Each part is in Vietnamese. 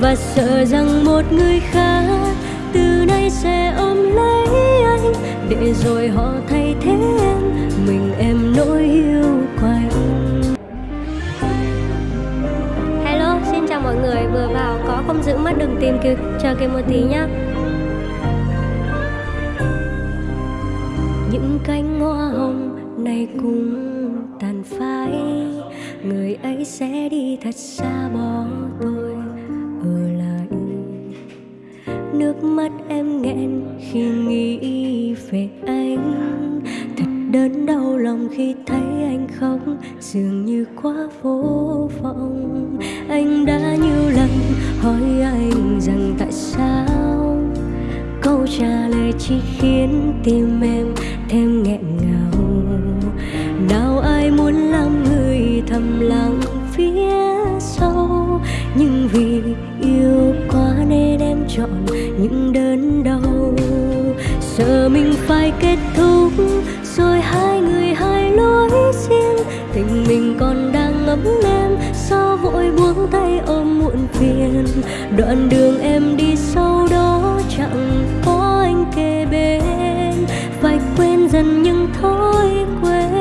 và sợ rằng một người khác từ nay sẽ ôm lấy anh. Để rồi họ thay thế em mình em nỗi yêu quạnh hello xin chào mọi người. Vừa vào có không giữ mắt đừng tìm kêu chờ kêu một tí nhá. Những cánh hoa hồng này cũng tàn phai. Người ấy sẽ đi thật xa bỏ tôi nước mắt em nghẹn khi nghĩ về anh. Thật đớn đau lòng khi thấy anh khóc, dường như quá vô vọng. Anh đã nhiều lần hỏi anh rằng tại sao? Câu trả lời chỉ khiến tim em thêm nghẹn kết thúc, rồi hai người hai lối riêng. Tình mình còn đang ngấm em sao vội buông tay ôm muộn phiền. Đoạn đường em đi sau đó chẳng có anh kề bên. Phải quên dần những thói quen.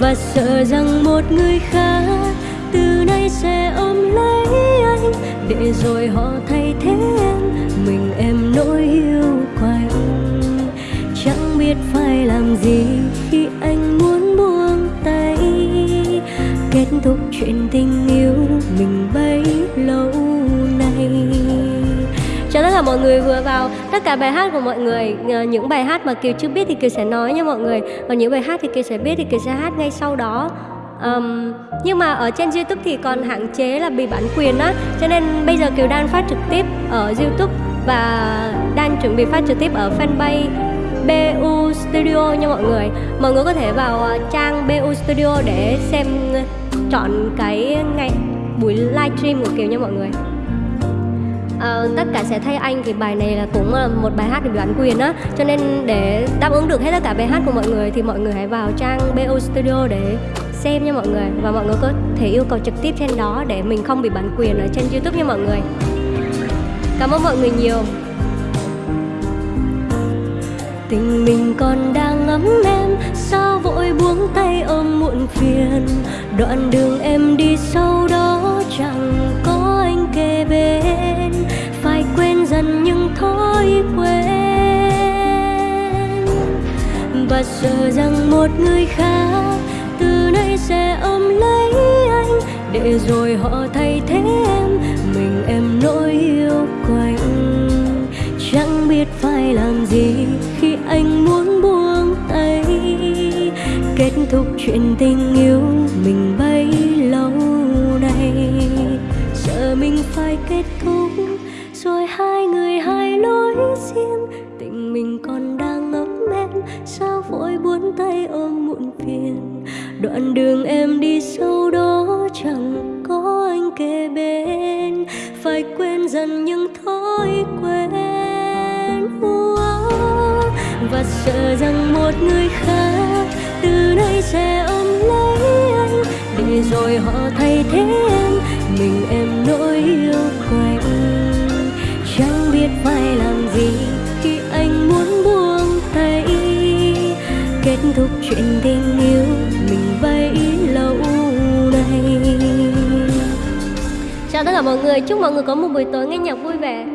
Và sợ rằng một người khác từ nay sẽ ôm lấy anh. Để rồi họ thay thế em, mình em nỗi yêu biết phải làm gì khi anh muốn buông tay. Kết thúc chuyện tình yêu mình bấy lâu nay. Chào tất cả mọi người vừa vào tất cả bài hát của mọi người. Những bài hát mà kiều chưa biết thì kiều sẽ nói nha mọi người. Còn những bài hát thì kiều sẽ biết thì kiều sẽ hát ngay sau đó. Um, nhưng mà ở trên youtube thì còn hạn chế là bị bản quyền á. Cho nên bây giờ kiều đang phát trực tiếp ở youtube và đang chuẩn bị phát trực tiếp ở fanpage BU Studio nha mọi người. Mọi người có thể vào à, trang BU Studio để xem à, chọn cái ngày buổi livestream của Kiều nha mọi người. À, tất cả sẽ thay anh thì bài này là cũng là một bài hát bị bản quyền á. Cho nên để đáp ứng được hết tất cả bài hát của mọi người thì mọi người hãy vào trang BO Studio để xem nha mọi người. Và mọi người có thể yêu cầu trực tiếp trên đó để mình không bị bản quyền ở trên YouTube nha mọi người. Cảm ơn mọi người nhiều tình mình còn đang ấm em sao vội buông tay ôm muộn phiền? Đoạn đường em đi sau đó chẳng có anh kề bên, phải quên dần những thói quen. Và sợ rằng một người khác từ nay sẽ ôm lấy anh, để rồi họ thay thế biết phải làm gì khi anh muốn buông tay. Kết thúc chuyện tình yêu mình bấy lâu nay. Sợ mình phải kết thúc, rồi hai người hai lối riêng tình mình còn đang ngấm em sao vội buông tay ôm muộn phiền? Đoạn đường em đi sâu đó chẳng có anh kề bên. Phải quên dần những thói quen sợ rằng một người khác từ nay sẽ ôm lấy anh. Để rồi họ thay thế em, mình em nỗi yêu quạnh chẳng biết phải làm gì khi anh muốn buông tay. Kết thúc chuyện tình yêu, mình bấy lâu nay. Chào tất cả mọi người, chúc mọi người có một buổi tối nghe nhạc vui vẻ.